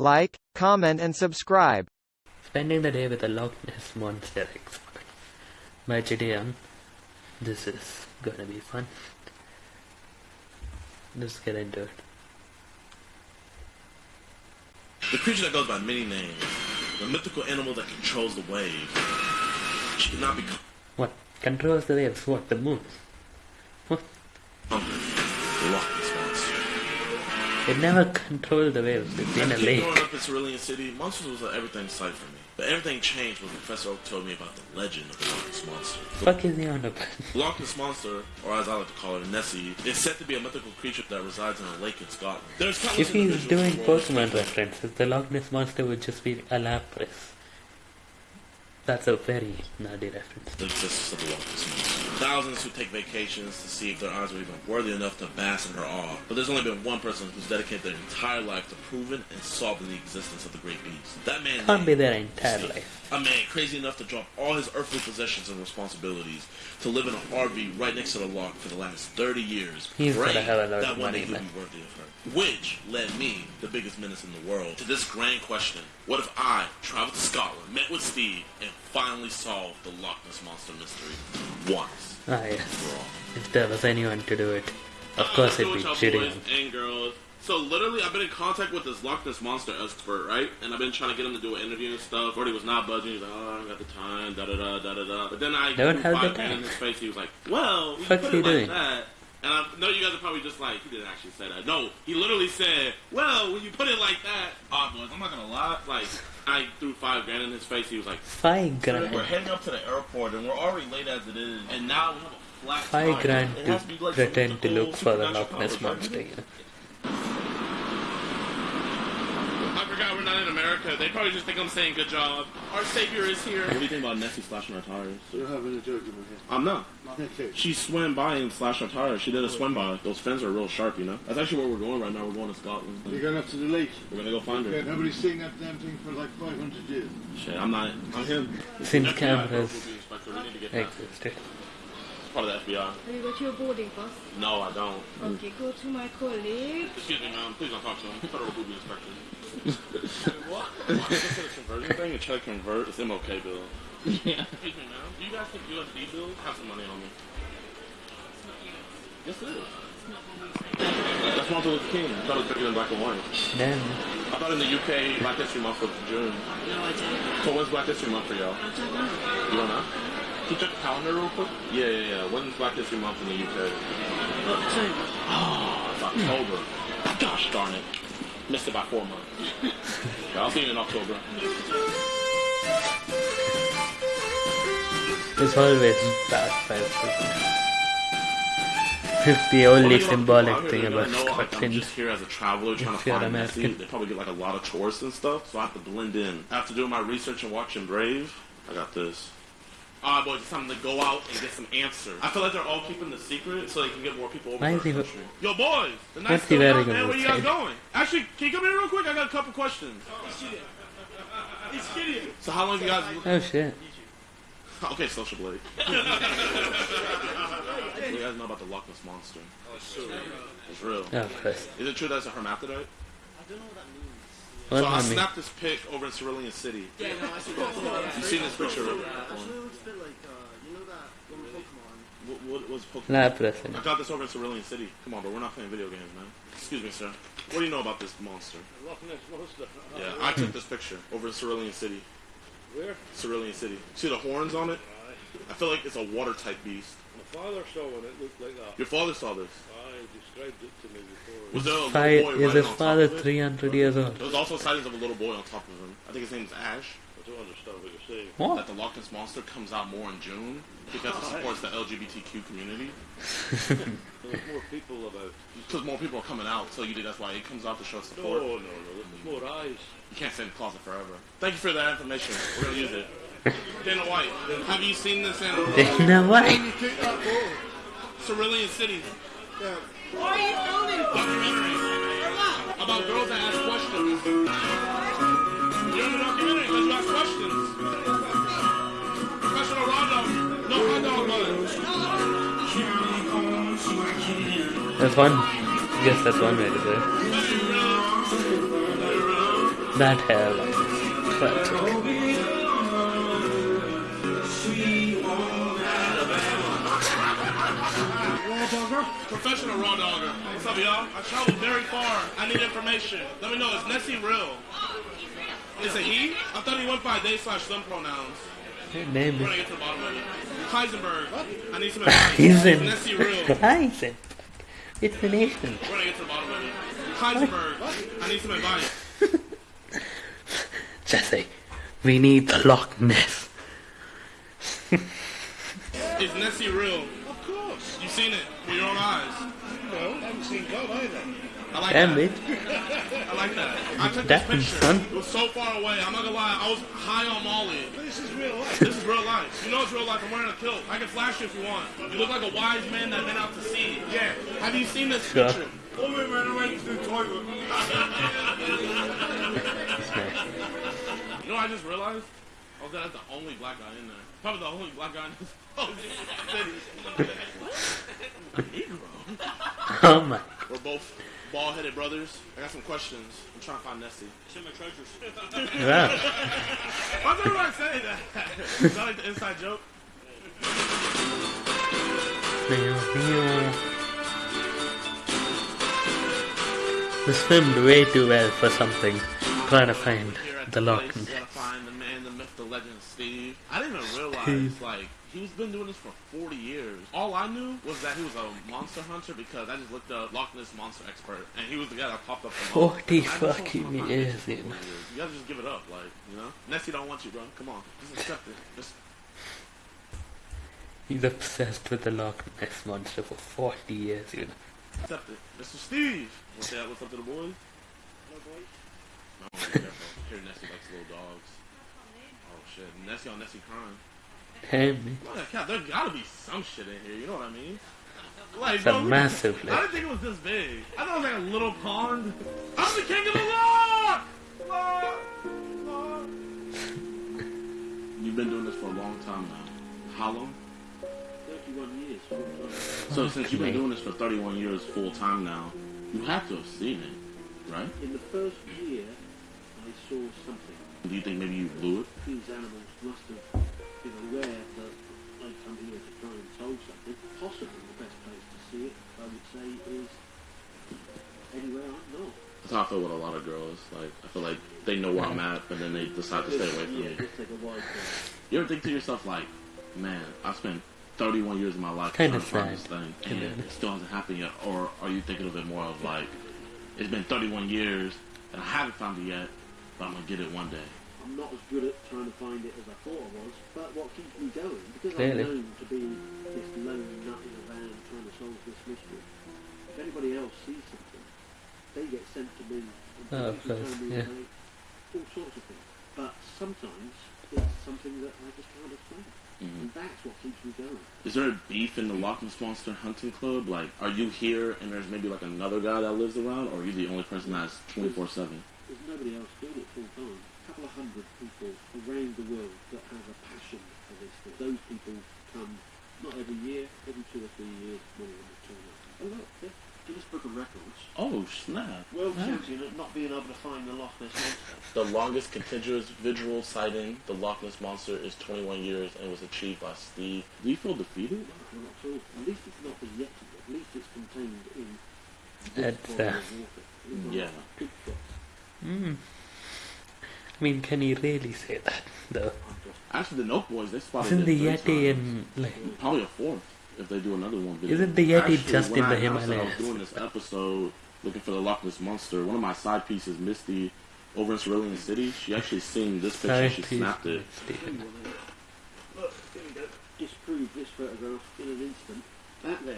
like, comment and subscribe. Spending the day with a Loch Ness Monster expert by Gideon. This is gonna be fun. Let's get into it. The creature that goes by many names, the mythical animal that controls the waves. She cannot be What? Controls the waves? What? The moon? What? conquered. It never controlled the waves. It's in a As a kid lake. growing up in Cerulean City, monsters was an everything sight for me. But everything changed when Professor Oak told me about the legend of the Loch Ness monster. Fuck is he on about? The Loch Ness monster, or as I like to call her, Nessie, is said to be a mythical creature that resides in a lake in Scotland. There's countless If he's individuals doing in Pokemon references, the Loch Ness Monster would just be a Lapras. That's a very nerdy reference. the existence of the Loch Ness monster. Thousands who take vacations to see if their eyes are even worthy enough to bask in her awe. But there's only been one person who's dedicated their entire life to proving and solving the existence of the great beast. That man Can't be their entire Steve. life. A man crazy enough to drop all his earthly possessions and responsibilities to live in an RV right next to the lock for the last 30 years. He's gotta praying have a lot that one money, day he'll man. be worthy of her. Which led me, the biggest menace in the world, to this grand question. What if I traveled to Scotland, met with Steve, and finally solved the Loch Ness Monster mystery once Ah, yes. If there was anyone to do it, of Uh, course it'd be boys and girls. So literally, I've been in contact with this Loch Ness monster expert, right? And I've been trying to get him to do an interview and stuff. Already was not budging. He's like, "Oh, I don't got the time." Da da da da da da. But then I Don't threw have the five grand time. in his face. He was like, "Well, we Fuck's put he it like doing? that." And I know you guys are probably just like, he didn't actually say that. No, he literally said, "Well, when you put it like that, ah, boys, I'm not gonna lie. Like, I threw five grand in his face. He was like, Five We're grand. heading up to the airport, and we're already late as it is. and now we have a flat Five tire. grand It to has be like some pretend to mythical look for the supernatural Loch Ness right? Monster. you know. I forgot we're not in America. They probably just think I'm saying good job. Our savior is here. What do you think about Nessie slashing our tires? You're having a joke in my head. I'm not. Okay. She swam by and slashed our tires. She did a swim by. Those fins are real sharp, you know. That's actually where we're going right now. We're going to Scotland. You're going up to the lake. We're gonna go find Yeah, her. nobody's seen that damn thing for like 500 years. Shit, I'm not. I'm him. Since FBI cameras will be inspector. We need to get that. existed. Part of the FBI. Have you got your boarding pass? No, I don't. Okay, go to my colleague. Excuse me, ma'am. Please don't talk to him. Federal booby inspector. What? This conversion thing and try to convert this MOK bill. Yeah. Excuse me, ma'am. Do you guys think USD bills have some money on me? Yes, it is. That's Martin Luther King. I thought it was bigger than black and white. Then, I thought in the UK, Black History Month was June. No, I don't. So when's Black History Month for y'all? I don't know. You don't know? Can you check the calendar real quick? Yeah, yeah, yeah. When's Black History Month in the UK? October. Oh, it's October. Gosh darn it. Missed it by four months. Yeah, I'll see you in October. it's always bad five It's the only Well, symbolic people thing about they're gonna know, like, I'm Scotland. just here as a traveler trying If to find. American. They probably get like a lot of tourists and stuff, so I have to blend in. After doing my research and watching Brave, I got this. Boys, it's time to go out and get some answers. I feel like they're all keeping the secret so they can get more people over Why to is he- country. Yo, boys, the night's What's he still wearing young, man. Where you guys going? Actually, can you come here real quick? I got a couple questions. Oh, so how long you guys? Oh shit. Okay, social blade. what do you guys know about the Loch Ness monster? Oh, It's real. Oh, of course. Is it true that it's a hermaphrodite? I don't know what so I I mean, snapped this pic over in Cerulean City. Yeah, no, I see that. You seen this picture? Actually, What, it looks a bit like, uh, you know that one Pokemon? what was Pokemon? Lapras. in I got this over in Cerulean City. Come on, bro, we're not playing video games, man. Excuse me, sir. What do you know about this monster? Loch Ness Monster. Yeah, I took this picture over in Cerulean City. Where? Cerulean City. See the horns on it? I feel like it's a water type beast. My father saw one. It looked like that. Your father saw this. I described it to me before. Was there a little Five, boy is riding his on top father of it? 300 years old? There was also sightings of a little boy on top of him. I think his name's Ash. I don't understand what you're saying. What? That the Loch Ness Monster comes out more in June because it supports the LGBTQ community. There's more people about. Because more people are coming out, so you think that's why it comes out to show No, support. no, no. There's more eyes. You can't stay in the closet forever. Thank you for that information. We're gonna use it. Dana White, have you seen this in Dana White. Cerulean City? Why are you filming? Documentary about girls that ask questions. You're in the documentary because you ask questions. Professional Rondo, no hot dog buns. That's one. Guess that's one way to do it. That hairline is Professional raw dogger. What's up, y'all? I traveled very far. I need information. Let me know. Is Nessie real? Is it he? I thought he went by they slash them pronouns. Name We're gonna get to the bottom of it. Heisenberg. I need some advice. He's Nessie real? Heisenberg. It's the nation. We're gonna get to the bottom of it. Heisenberg. I need some advice. Jesse, we need the Loch Ness. Is Nessie real? Of course. You've seen it with your own eyes. No, I haven't seen God either. I like Damn that. it. I like that. I took this picture. son. It was so far away. I'm not gonna lie. I was high on Molly. This is real life. This is real life. You know it's real life. I'm wearing a kilt. I can flash you if you want. You look like a wise man that went out to sea. Yeah. Have you seen this Sure. picture? Oh, we ran away to the toilet. You know what I just realized? Oh, that's the only black guy in there. Probably the only black guy in this whole city. A Negro. Oh my. We're both bald-headed brothers. I got some questions. I'm trying to find Nessie. It's in my trousers. Wow. Why does everybody say that? Is that like the inside joke? This filmed way too well for something. Trying to find Here at the Loch place, you Ness. gotta find the man, the myth, the legend, Steve. I didn't even realize, like, he's been doing this for 40 years. All I knew was that he was a monster hunter because I just looked up Loch Ness monster expert, and he was the guy that popped up. 40 I just don't fucking years, this shit dude. You gotta just give it up, like, you know? Nessie don't want you, bro. Come on. Just accept it. Just He's obsessed with the Loch Ness monster for 40 years, you know. accept it. Mr. Steve! What's that? What's up to the boys? No, boy. No, be careful. Here, Nessie likes little dogs. Oh, shit. Nessie on Nessie crying. Damn me. Well, there gotta be some shit in here. You know what I mean? Like, It's a bro, massive I didn't think it was this big. I thought it was like a little pond. I'm the king of the law. Law. Law. You've been doing this for a long time now. How long? 31 years. full time. So since you've been doing this for 31 years full time now, you have to have seen it, right? In the first year, I saw something. Do you think maybe you blew it? These animals must have been aware that I'd come here to try and solve something. Possibly the best place to see it, I would say, is anywhere I'm not. How I feel with a lot of girls. Like I feel like they know where I'm at, but then they decide to stay away from yeah, me. just take a wide berth. You ever think to yourself like, man, I've spent 31 years of my life Kinda trying to find this thing, and be it still hasn't happened yet? Or are you thinking of it more of like, it's been 31 years and I haven't found it yet, but I'm gonna get it one day. I'm not as good at trying to find it as I thought I was, but what keeps me going, because Clearly. I'm known to be this lone nut in a van trying to solve this mystery. If anybody else sees something, they get sent to me and Oh, of course, me yeah. about all sorts of things. But sometimes it's something that I just can't explain. Mhm. And that's what keeps me going. Is there a beef in the Loch Ness Monster Hunting Club? Like, are you here and there's maybe like another guy that lives around, or are you the only person that's 24/7? There's nobody else doing it full time. A couple of hundred people around the world that have a passion for this thing. Those people come not every year, every two or three years, one of them will turn up. Oh look, yeah. Guinness Book of Records. Oh snap! World champion at not being able to find the Loch Ness Monster. The longest contiguous visual sighting, the Loch Ness Monster, is 21 years and was achieved by Steve. Do you feel defeated? Well, not at all. At least it's not the Yeti. At least it's contained in this That's, body of water. It's not Yeah. Bigfoot. Mm. I mean, can you really say that, though? Actually, the Note Boys they spotted Isn't the Yeti in, like, Probably a fourth if they do another one. video. Isn't the Yeti Actually, just when in the I announced that I Himalayas? was doing this episode looking for the Loch Ness monster. One of my side pieces, Misty, over in Cerulean City, she actually seen this picture. Sorry, She please, snapped it. Look, here we go. Disprove this photograph in an instant. That there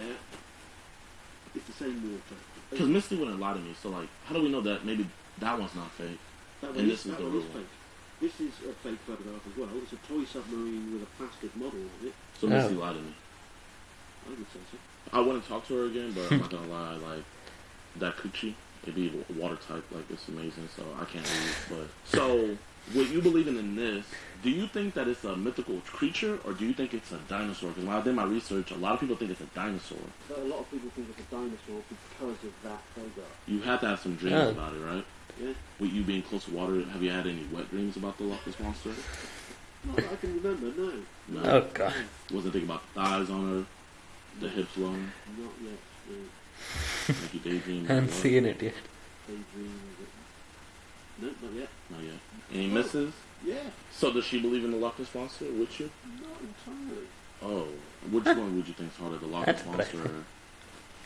is the same water. Because Misty wouldn't lie to me. So like, how do we know that maybe that one's not fake? That And one this is, is the real is one. fake. This is a fake photograph as well. It's a toy submarine with a plastic model on it. So Oh. Misty lied to me. I would say so. I wouldn't talk to her again, but I'm not gonna lie. Like that coochie, it'd be watertight. Like it's amazing. So I can't leave. But so, what you believing in this? Do you think that it's a mythical creature, or do you think it's a dinosaur? Because when I did my research, a lot of people think it's a dinosaur. But a lot of people think it's a dinosaur because of that photograph. You had to have some dreams Oh. about it, right? Yeah. With you being close to water, have you had any wet dreams about the Loch Ness monster? Not that I can remember, no. No. Oh god. Wasn't thinking about the thighs on her, the hips long, Not yet. No. like you daydream. I haven't seen it yet. Daydreams. No, not yet. Not yet. Any misses? Yeah, So does she believe in the Loch Ness monster with you? not entirely. Oh, which one would you think's harder, the Loch Ness That's monster or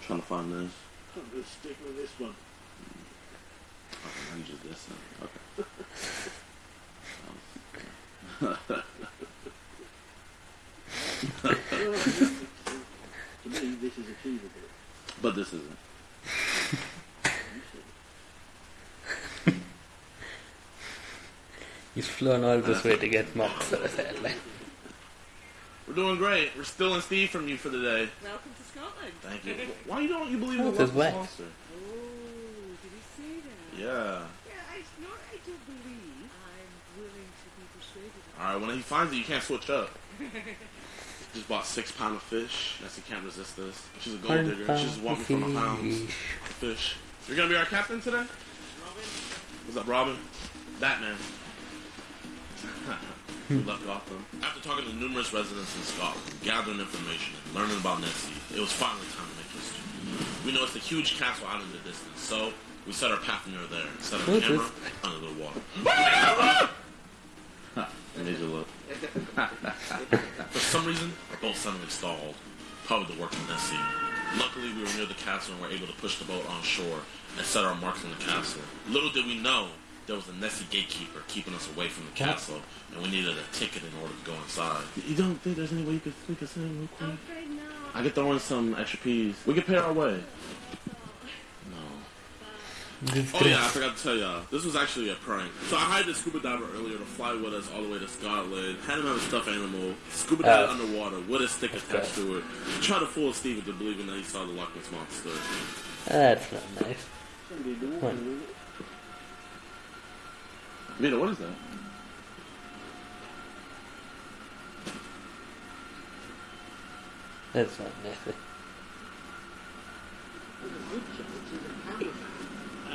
trying to find this? I'm going to stick with this one. Mm. Okay, I'm just this. then. Okay. To me, this is achievable. But this isn't. He's flown all this way to get mocked, so sadly. We're doing great. We're stealing Steve from you for the day. Welcome to Scotland. Thank you. Why don't you believe in the What Loch is Ness wet? monster? Oh, did he say that? Yeah. Yeah, I, not I don't believe. I'm willing to be persuaded. All right. When he finds it, you can't switch up. Just bought six pound of fish. Nessie can't resist this. She's a gold digger. She's just want me for my pounds of fish. You're gonna be our captain today? Robin. What's up, Robin? Batman. we left Gotham. After talking to numerous residents in Scotland, gathering information, and learning about Nessie, it was finally time to make history. We noticed a huge castle out in the distance, so we set our path near there and set our camera is- under the water. Major look. For some reason, our boat suddenly stalled. Probably the work of Nessie. Luckily, we were near the castle and were able to push the boat on shore and set our marks on the castle. Little did we know there was a Nessie gatekeeper keeping us away from the castle, and we needed a ticket in order to go inside. You don't think there's any way you could sneak us in real quick? I'm afraid not. I could throw in some extra peas. We could pay our way. No. This Oh yeah, I forgot to tell y'all. This was actually a prank. So I hired a scuba diver earlier to fly with us all the way to Scotland. Had him have a stuffed animal, scuba uh, dive Oh. underwater with a stick attached to it. Try to fool Steve into believing that he saw the Loch Ness monster. That's not nice. it's going to be in the water, What? isn't it? Vito, what is that? That's not nice.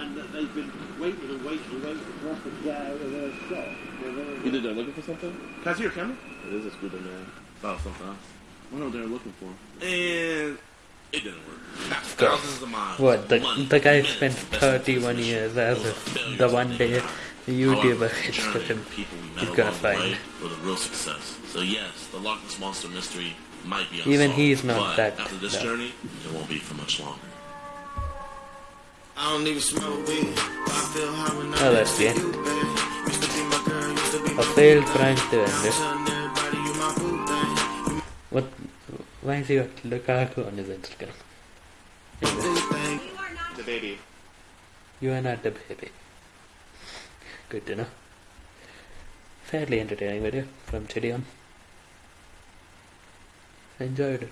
And that they've been waiting and waiting and waiting for us to get out of their shot. They're You did that looking for something? Can I see your camera? It is a scuba man. Oh, something else. I know what they're looking for. And it didn't work. Thousands of miles. What, the, money, the guy minutes spent invested in this 31 years as a the one day about. the YouTuber However, hits with him. and people we met He's along gonna find. way were the real success. So yes, the Loch Ness Monster mystery might be unsolved. Even he's not but that- After this no. journey, it won't be for much longer. I don't even smoke weed. but I feel high when I'm that's next to good. you, babe. Used to be my girl, used to be A my failed boo prank thing. to Now end I'm it. telling everybody you my boo. What? Why has he got Lukaku on his Instagram? The baby. You are not the baby. Good to know. Fairly entertaining video from Chidion. Enjoyed it.